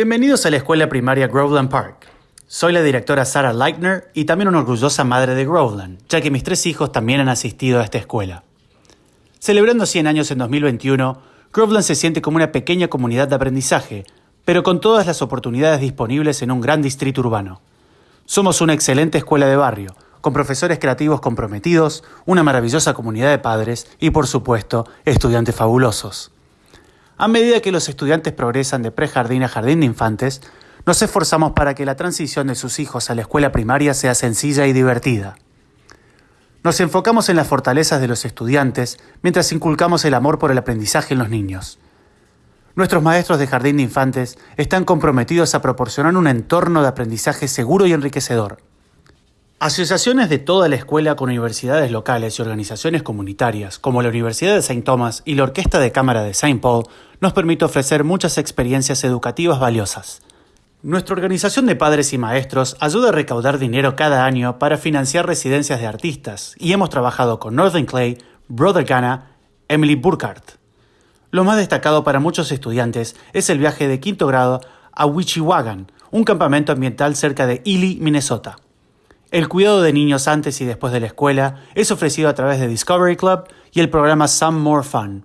Bienvenidos a la escuela primaria Groveland Park. Soy la directora Sarah Leitner y también una orgullosa madre de Groveland, ya que mis tres hijos también han asistido a esta escuela. Celebrando 100 años en 2021, Groveland se siente como una pequeña comunidad de aprendizaje, pero con todas las oportunidades disponibles en un gran distrito urbano. Somos una excelente escuela de barrio, con profesores creativos comprometidos, una maravillosa comunidad de padres y, por supuesto, estudiantes fabulosos. A medida que los estudiantes progresan de prejardín a jardín de infantes, nos esforzamos para que la transición de sus hijos a la escuela primaria sea sencilla y divertida. Nos enfocamos en las fortalezas de los estudiantes mientras inculcamos el amor por el aprendizaje en los niños. Nuestros maestros de jardín de infantes están comprometidos a proporcionar un entorno de aprendizaje seguro y enriquecedor. Asociaciones de toda la escuela con universidades locales y organizaciones comunitarias, como la Universidad de St. Thomas y la Orquesta de Cámara de St. Paul, nos permite ofrecer muchas experiencias educativas valiosas. Nuestra organización de padres y maestros ayuda a recaudar dinero cada año para financiar residencias de artistas y hemos trabajado con Northern Clay, Brother Ghana, Emily Burkhardt. Lo más destacado para muchos estudiantes es el viaje de quinto grado a Wichiwagan, un campamento ambiental cerca de Ely, Minnesota. El cuidado de niños antes y después de la escuela es ofrecido a través de Discovery Club y el programa Some More Fun.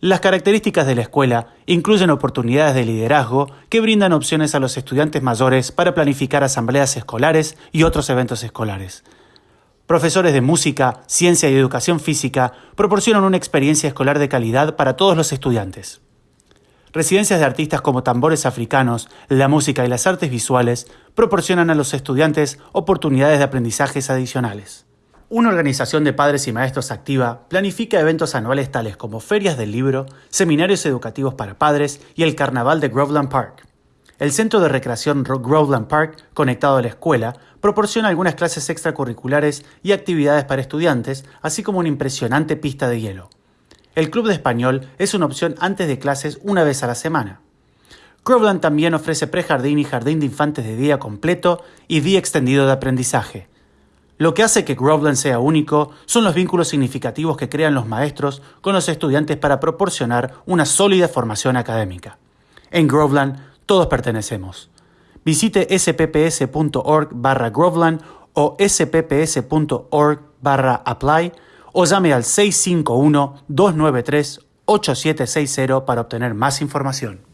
Las características de la escuela incluyen oportunidades de liderazgo que brindan opciones a los estudiantes mayores para planificar asambleas escolares y otros eventos escolares. Profesores de música, ciencia y educación física proporcionan una experiencia escolar de calidad para todos los estudiantes. Residencias de artistas como tambores africanos, la música y las artes visuales proporcionan a los estudiantes oportunidades de aprendizajes adicionales. Una organización de padres y maestros activa planifica eventos anuales tales como ferias del libro, seminarios educativos para padres y el carnaval de Groveland Park. El centro de recreación Groveland Park, conectado a la escuela, proporciona algunas clases extracurriculares y actividades para estudiantes, así como una impresionante pista de hielo. El club de español es una opción antes de clases una vez a la semana. Groveland también ofrece prejardín y jardín de infantes de día completo y día extendido de aprendizaje. Lo que hace que Groveland sea único son los vínculos significativos que crean los maestros con los estudiantes para proporcionar una sólida formación académica. En Groveland todos pertenecemos. Visite spps.org barra Groveland o spps.org barra apply o llame al 651-293-8760 para obtener más información.